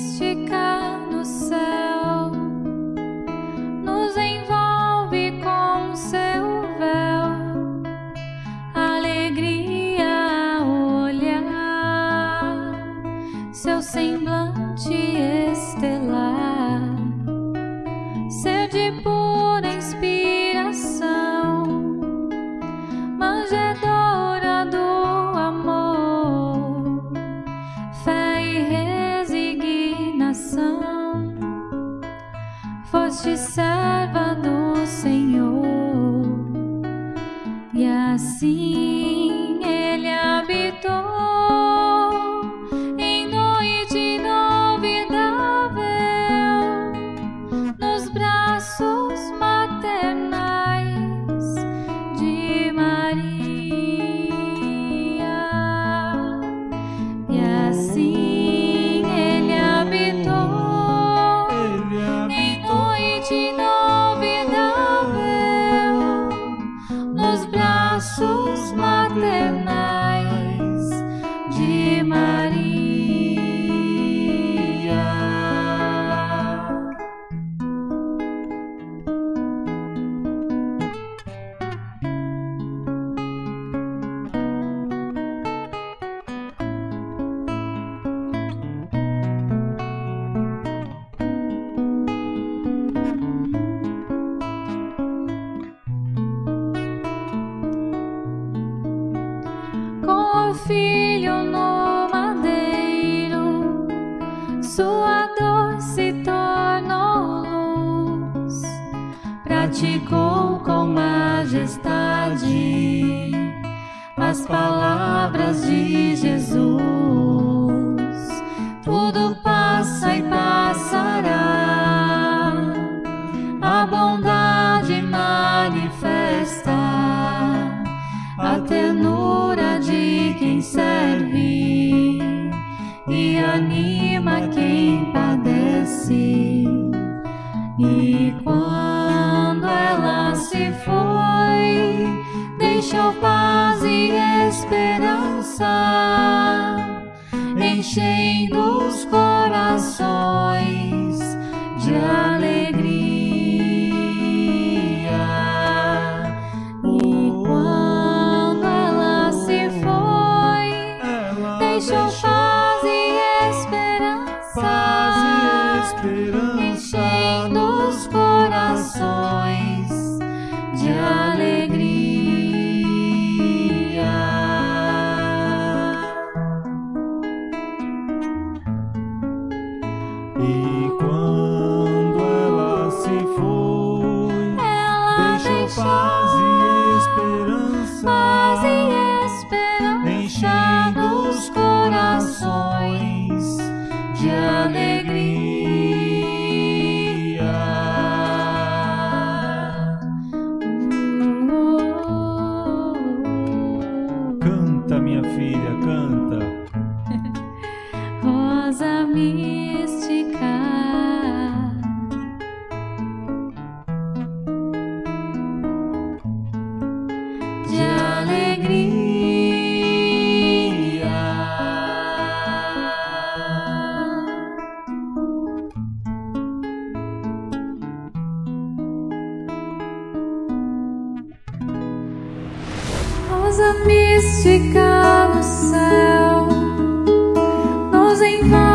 just. Foste serva do Senhor, e assim smart enough. Filho no madeiro, sua dor se tornou luz, praticou com majestade as palavras de Jesus. Deixou paz e esperança, enchendo os corações de alegria. E quando ela se foi, ela deixou paz E quando ela se foi, Ela deixou deixou paz e esperança, paz e esperança enchendo os corações de alegria. Canta, minha filha, canta. rosa mística. Rosa mística no céu nos envolve.